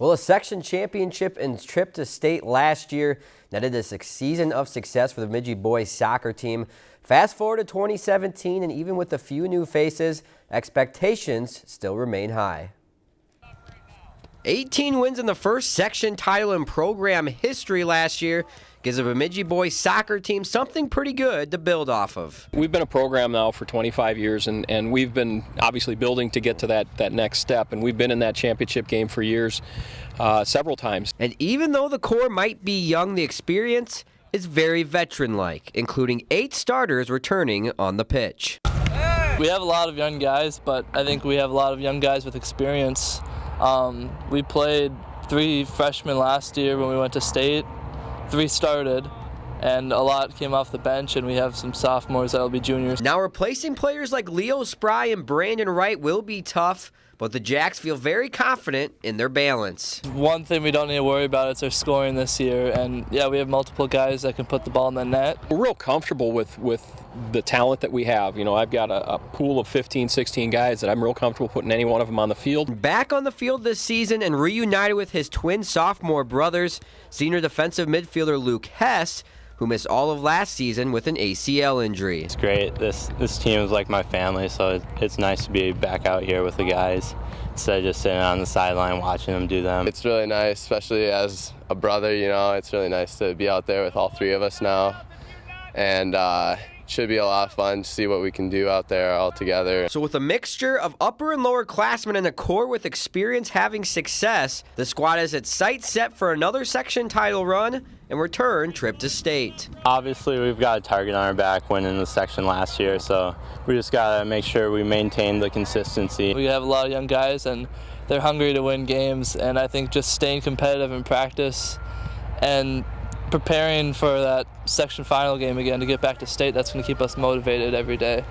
Well, a section championship and trip to state last year netted a season of success for the Bemidji boys soccer team. Fast forward to 2017, and even with a few new faces, expectations still remain high. 18 wins in the first section title in program history last year gives the Bemidji boys soccer team something pretty good to build off of. We've been a program now for 25 years and, and we've been obviously building to get to that, that next step and we've been in that championship game for years, uh, several times. And even though the core might be young, the experience is very veteran-like, including eight starters returning on the pitch. We have a lot of young guys, but I think we have a lot of young guys with experience um, we played three freshmen last year when we went to state. Three started, and a lot came off the bench, and we have some sophomores that will be juniors. Now, replacing players like Leo Spry and Brandon Wright will be tough, but the Jacks feel very confident in their balance. One thing we don't need to worry about is our scoring this year, and yeah, we have multiple guys that can put the ball in the net. We're real comfortable with, with the talent that we have. You know, I've got a, a, pool of 15, 16 guys that I'm real comfortable putting any one of them on the field. Back on the field this season and reunited with his twin sophomore brothers, senior defensive midfielder Luke Hess who missed all of last season with an ACL injury. It's great. This this team is like my family, so it's nice to be back out here with the guys instead of just sitting on the sideline watching them do them. It's really nice, especially as a brother, you know, it's really nice to be out there with all three of us now. And uh, should be a lot of fun to see what we can do out there all together. So with a mixture of upper and lower classmen and a core with experience having success, the squad is its sights set for another section title run and return trip to state. Obviously we've got a target on our back winning the section last year, so we just got to make sure we maintain the consistency. We have a lot of young guys and they're hungry to win games and I think just staying competitive in practice and preparing for that section final game again to get back to state. That's going to keep us motivated every day.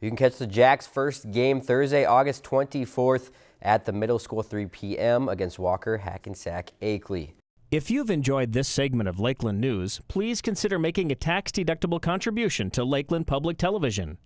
You can catch the Jacks first game Thursday, August 24th at the middle school 3 p.m. against Walker Hackensack Akeley. If you've enjoyed this segment of Lakeland News, please consider making a tax-deductible contribution to Lakeland Public Television.